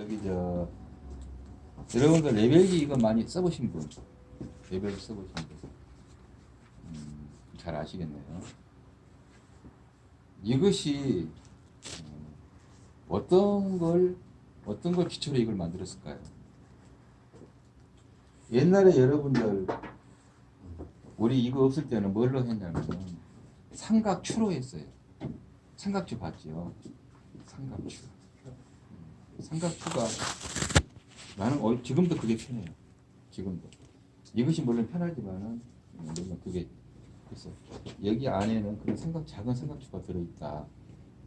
여기 저 여러분들 레벨기 이거 많이 써보신 분 레벨 써보신 분 음, 잘 아시겠네요. 이것이 음, 어떤 걸 어떤 걸 기초로 이걸 만들었을까요? 옛날에 여러분들 우리 이거 없을 때는 뭘로 했냐면 삼각추로 했어요. 삼각추 봤죠? 삼각추. 삼각추가 나는 어, 지금도 그게 편해요. 지금도 이것이 물론 편하지만은 음, 물론 그게 그래서 여기 안에는 그런 생각 작은 삼각추가 들어있다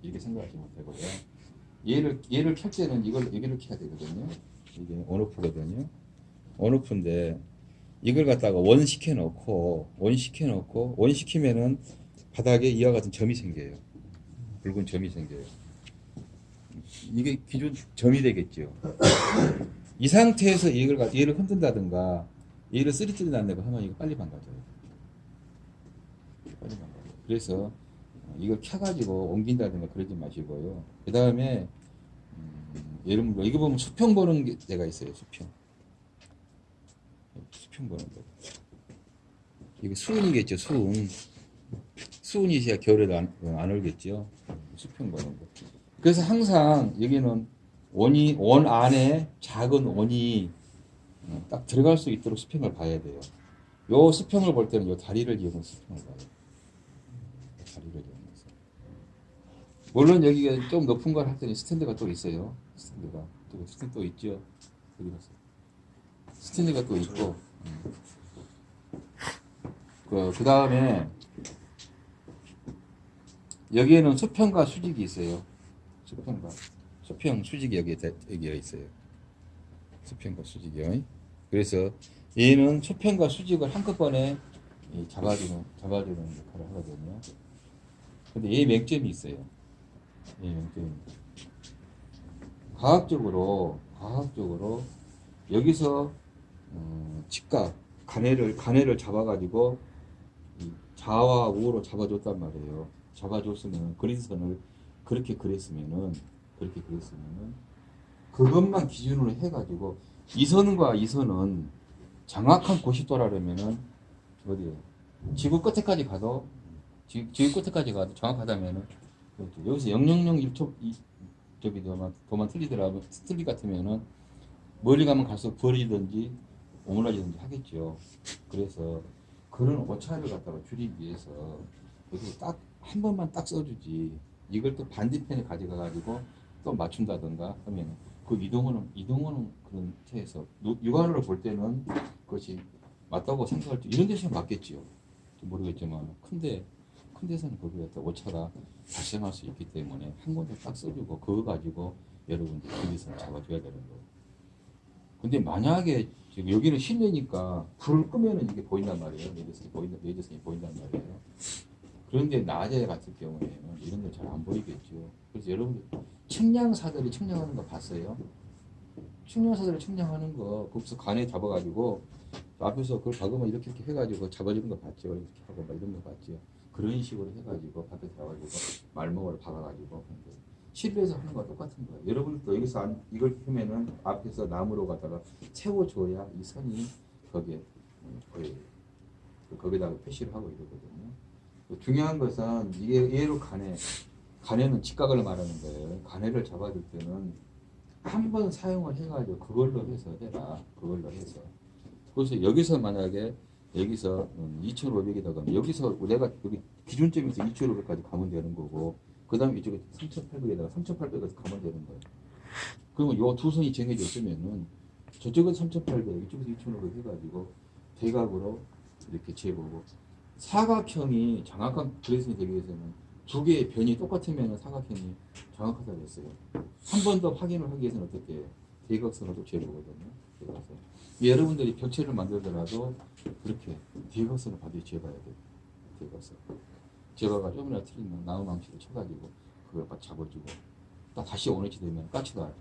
이렇게 생각하시면 되고요. 얘를 얘를 켤 때는 이걸 여기를 켜야 되거든요. 이게 온오프거든요. 온오프인데 이걸 갖다가 원 시켜 놓고 원 시켜 놓고 원 시키면은 바닥에 이와 같은 점이 생겨요. 붉은 점이 생겨요. 이게 기존 점이 되겠죠. 이 상태에서 얘를 가- 얘를 흔든다든가 얘를 쓰리뜨린다든가 하면 이거 빨리 망가져요. 빨리 망가져요. 그래서 이걸 켜가지고 옮긴다든가 그러지 마시고요. 그 다음에 음, 예를 들어 이거 보면 수평 보는 게 데가 있어요. 수평. 수평 보는 거. 이게 수은이겠죠. 수은. 수은이셔야 겨울에도 안, 안 얼겠죠. 수평 보는 거. 그래서 항상 여기는 원이 원 안에 작은 원이 어, 딱 들어갈 수 있도록 수평을 봐야 돼요. 요 수평을 볼 때는 요 다리를 이용해서 수평을 봐요. 요 다리를 이용해서. 물론 여기가 좀 높은 걸 할 때는 스탠드가 또 있어요. 스탠드가 또 스탠드 또 있죠. 여기 보세요. 스탠드가 또 있고. 음. 그, 그 다음에 여기에는 수평과 수직이 있어요. 수평과 수평 수직이 여기에 다- 여기에 있어요. 수평과 수직이요. 그래서 얘는 수평과 수직을 한꺼번에 이 잡아주는 잡아주는 역할을 하거든요. 근데 얘 맹점이 있어요. 얘 맹점이. 과학적으로 과학적으로 여기서 어, 직각 간해를 간해를 잡아가지고 이 좌와 우로 잡아줬단 말이에요. 잡아줬으면 그린선을 그렇게 그렸으면은 그렇게 그렸으면은 그것만 기준으로 해가지고 이 선과 이 선은 정확한 90도라면은 어디에 지구 끝에까지 가도 지, 지구 끝에까지 가도 정확하다면은 그렇죠. 여기서 000 1초 이 저기 도만 도만 틀리더라도 틀리 같으면은 멀리 가면 갈수록 벌어지든지 오므라지든지 하겠죠. 그래서 그런 오차를 갖다가 줄이기 위해서 여기 딱한 번만 딱 써주지 이걸 또 반대편에 가져가 가지고 또 맞춘다든가 하면 그 이동호는 이동호는 그런 체에서 누- 육안으로 볼 때는 그것이 맞다고 생각할 때 이런 데서 맞겠지요. 좀 모르겠지만 큰데 큰 데서는 거기에 갖다 오차가 발생할 수 있기 때문에 한 군데 딱 써주고 그거 가지고 여러분들 거기서 잡아줘야 되는 거예요. 근데 만약에 지금 여기는 실내니까 불을 끄면은 이게 보인단 말이에요. 레이저선이 보인다, 레이저선이 보인단 말이에요. 그런데 낮에 같은 경우에는 이런 거잘안 보이겠죠. 그래서 여러분들 측량사들이 측량하는 거 봤어요? 측량사들이 측량하는 거 거기서 간에 잡아가지고 앞에서 그걸 박으면 이렇게 이렇게 해가지고 잡아주는 거 봤죠. 이렇게 하고 막 이런 거 봤죠. 그런 식으로 해가지고 앞에 잡아가지고 말목으로 박아가지고. 실내에서 하는 거와 똑같은 거예요. 여러분도 여기서 안- 이걸 펴면은 앞에서 나무로 갖다가 채워줘야 이 선이 거기에 음, 거의 거기다가 표시를 하고 이러거든요. 그 중요한 것은 이게 얘로 간에 간에는 직각을 말하는 거예요. 간해를 잡아줄 때는 한 번 사용을 해가지고 그걸로 해서 해라. 그걸로 해서. 그래서 여기서 만약에 여기서 2,500이다 그러면 여기서 내가 여기 기준점에서 2,500까지 가면 되는 거고 그 다음에 이쪽에 3,800에다가 3,800에서 가면 되는 거예요. 그러면 요 두 선이 정해져 있으면은 저쪽은 3,800, 이쪽에서 2,500 해가지고 대각으로 이렇게 재보고 사각형이 정확한 그래스이 되기 위해서는 두 개의 변이 똑같으면 사각형이 정확하다고 했어요. 한 번 더 확인을 하기 위해서는 어떻게 해요? 대각선을 또 재보거든요. 대각선. 여러분들이 벽체를 만들더라도 그렇게 대각선을 반드시 재봐야 돼요. 대각선. 재봐가 조금이라도 틀리면 나무망치를 쳐가지고 그걸 딱 잡아주고 딱 다시 오너치 되면 까치가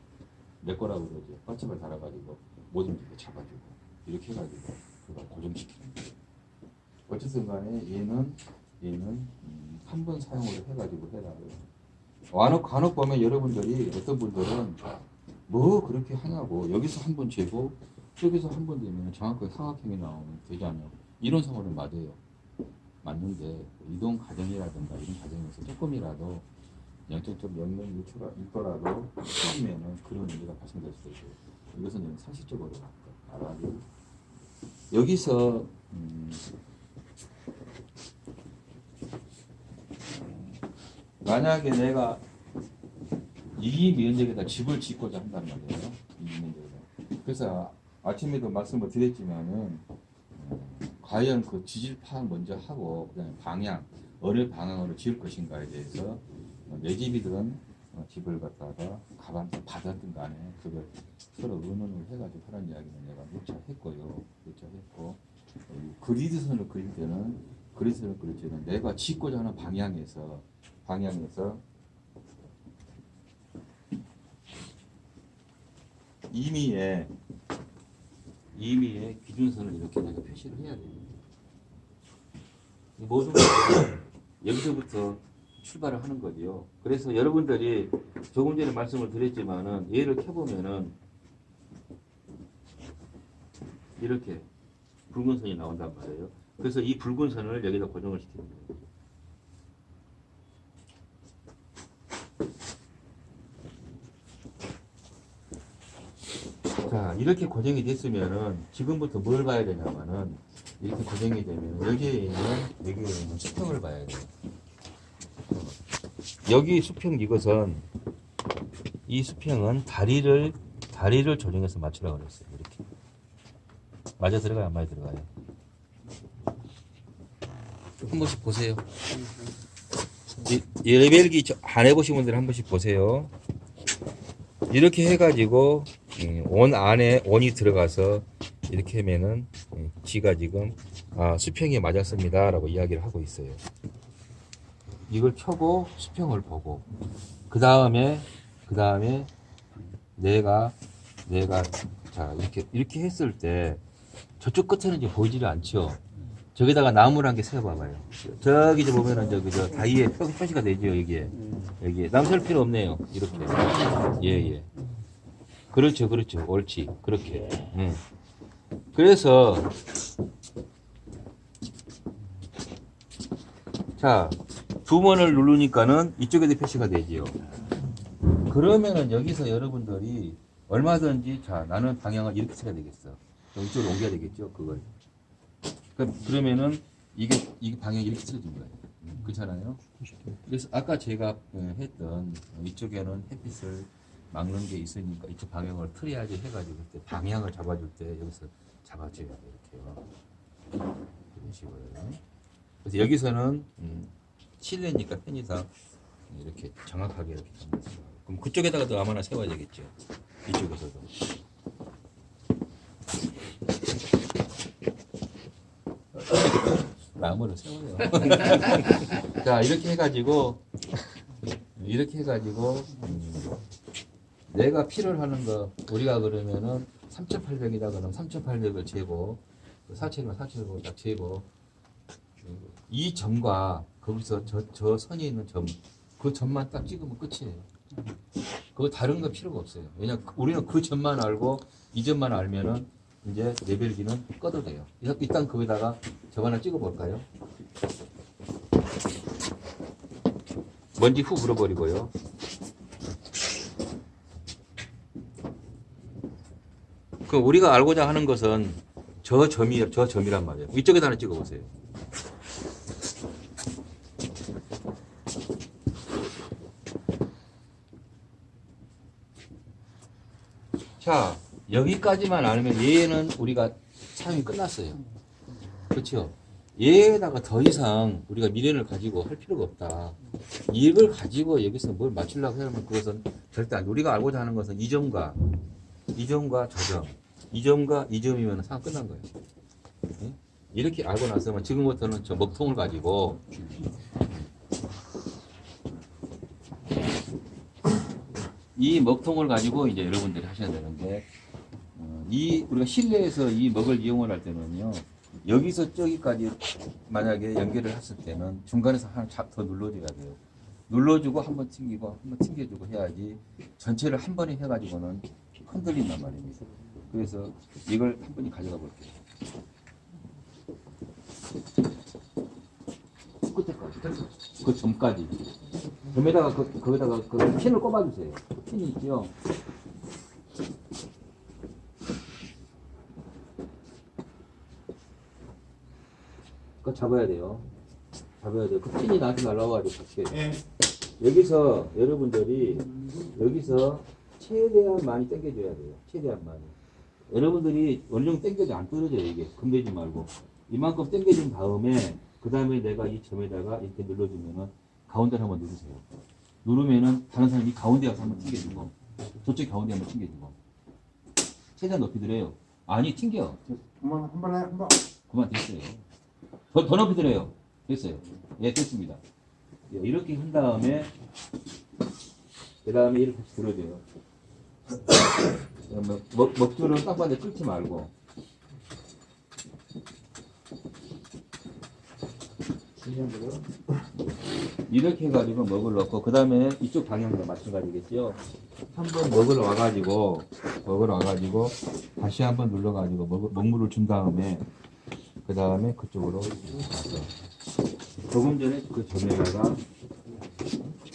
내 거라고 그러죠. 까치발 달아가지고 모든 게 잡아주고 이렇게 해가지고 그걸 고정시키는 거예요. 어쨌든 간에 얘는 얘는 음, 한번 사용을 해가지고 해라. 간혹 간혹 보면 여러분들이 어떤 분들은 뭐 그렇게 하냐고 여기서 한 번 재고 저기서 한 번 되면 정확하게 삼각형이 나오면 되잖아요. 이런 상황은 맞아요. 맞는데 이동 과정이라든가 이런 과정에서 조금이라도 영적적 영향이 있더라- 있더라도 처음에는 그런 문제가 발생될 수도 있고 이것은 좀 상식적으로 알아야죠. 여기서 음, 만약에 내가 이 면적에다 집을 짓고자 한단 말이에요. 이 면적에다. 그래서 아침에도 말씀을 드렸지만은 어, 과연 그 지질 파악 먼저 하고 그다음에 방향 어느 방향으로 지을 것인가에 대해서 어, 내 집이든 어, 집을 갖다가 가방서 받았든 간에 그걸 서로 의논을 해가지고 하는 이야기는 내가 무차 했고요. 무차 했고 어, 그리드선을 그릴 때는 그리드선을 그릴 때는 내가 짓고자 하는 방향에서 방향에서 임의의 임의의 기준선을 이렇게 내가 표시를 해야. 이 모든 여기서부터 출발을 하는 거지요. 그래서 여러분들이 조금 전에 말씀을 드렸지만은 얘를 켜보면은 이렇게 붉은 선이 나온단 말이에요. 그래서 이 붉은 선을 여기다 고정을 시키는 거예요. 자 이렇게 고정이 됐으면은 지금부터 뭘 봐야 되냐면은 이렇게 고정이 되면 여기에 있는 여기에 있는 수평을 봐야 돼요. 여기 수평 이것은 이 수평은 다리를 다리를 조정해서 맞추라고 그랬어요. 이렇게 맞아 들어가요, 안 맞아 들어가요? 한 번씩 보세요. 저- 안 해보신 분들 한 번씩 보세요. 이렇게 해가지고 음, 원 안에 원이 들어가서 이렇게 하면은 음, 지가 지금 아, 수평이 맞았습니다 라고 이야기를 하고 있어요. 이걸 켜고 수평을 보고 그 다음에 그 다음에 내가 내가 자 이렇게 이렇게 했을 때 저쪽 끝에는 이제 보이지를 않죠. 저기다가 나무를 한 개 세워봐봐요. 저기 저 보면은 저기 저 다이에 표- 표시가 되죠 여기에 여기에 남 세울 필요 없네요. 이렇게 예예. 그렇죠 그렇죠 옳지 그렇게. 음. 그래서 자 두 번을 누르니까는 이쪽에도 표시가 되지요. 그러면은 여기서 여러분들이 얼마든지 자 나는 방향을 이렇게 쳐야 되겠어. 이쪽으로 옮겨야 되겠죠 그걸. 그- 그러면은 이게 이게 방향이 이렇게 틀어진 거예요. 음, 그렇잖아요. 그래서 아까 제가 어, 했던 이쪽에는 햇빛을 막는 게 있으니까 이쪽 방향을 틀어야지 해가지고 그때 방향을 잡아줄 때 여기서 잡아줘야 돼 이렇게요. 이런 식으로요. 그래서 여기서는 음, 실내니까 편의상 이렇게 정확하게 이렇게. 그럼 그쪽에다가도 아마나 세워야 되겠죠. 이쪽에서도. 나무를 세워요. 자 이렇게 해가지고 이렇게 해가지고 음, 내가 필요로 하는 거 우리가 그러면은 3,800이다 그러면 3,800을 재고 4,000이면 4,000을 딱 재고 이 점과 거기서 저, 저 선이 있는 점 그 점만 딱 찍으면 끝이에요. 그거 다른 거 필요가 없어요. 왜냐 우리는 그 점만 알고 이 점만 알면은 이제 레벨기는 꺼도 돼요. 일단- 거기다가 점 하나 찍어볼까요? 먼지 후 불어버리고요. 그 우리가 알고자 하는 것은 저 점이 저 점이란 말이에요. 이쪽에다 하나 찍어보세요. 자 여기까지만 알면 얘는 우리가 사용이 끝났어요. 그렇죠? 얘에다가 더 이상 우리가 미련을 가지고 할 필요가 없다. 이걸 가지고 여기서 뭘 맞추려고 하면 그것은 절대 안 돼. 우리가 알고자 하는 것은 이 점과 이 점과 저 점, 이 점과 이 점이면 상황 끝난 거예요. 예? 이렇게 알고 나서면 지금부터는 저 먹통을 가지고 이 먹통을 가지고 이제 여러분들이 하셔야 되는데 어, 이 우리가 실내에서 이 먹을 이용을 할 때는요 여기서 저기까지 만약에 연결을 했을 때는 중간에서 하나 잡- 더 눌러줘야 돼요 눌러주고 한 번 튕기고 한 번 튕겨주고 해야지 전체를 한 번에 해가지고는 흔들린단 말입니다. 그래서 이걸 한 번에 가져가 볼게요. 끝에까지. 그 점까지. 점에다가 그, 거기다가 그 핀을 꼽아주세요. 그 핀이 있죠. 그거 잡아야 돼요. 잡아야 돼요. 그 핀이 나한테 날라와가지고 밖에. 예. 여기서 여러분들이 여기서 최대한 많이 당겨줘야 돼요. 최대한 많이. 여러분들이 정도 당겨도 안 떨어져요. 이게 금대지 말고 이만큼 당겨준 다음에 그 다음에 내가 이 점에다가 이렇게 눌러주면은 가운데를 한번 누르세요. 누르면은 다른 사람이 가운데 가서 한번 튕겨주고 저쪽 가운데 한번 튕겨주고 최대한 높이 들어요. 아니 튕겨. 한번 한 번에 한 번. 그만 됐어요. 더, 더 높이 들어요. 됐어요. 예, 됐습니다. 예, 이렇게 한 다음에, 그 다음에 이렇게 들어줘요. 먹, 먹줄은 땅바닥에 뚫지 말고. 중요한 거요. 이렇게 해가지고 먹을 넣고, 그 다음에 이쪽 방향도 마찬가지겠죠. 한번 먹으러 와가지고, 먹으러 와가지고, 다시 한번 눌러가지고, 먹, 먹물을 준 다음에, 그 다음에 그쪽으로 가서. 조금 전에 그 점에다가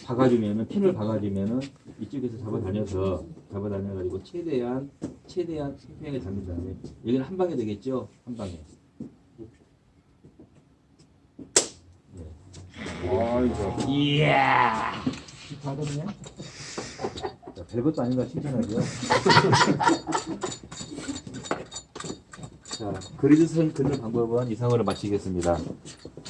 박아주면은, 핀을 박아주면은, 이쪽에서 잡아다녀서, 잡아다녀가지고, 최대한, 최대한 평평하게 잡는 다음에, 여기는 한 방에 되겠죠? 한 방에. 아이고. 이야! 하거든요. 자, 별것도 아닌가 칭찬하죠. 자, 그리드 선 긋는 방법은 이상으로 마치겠습니다.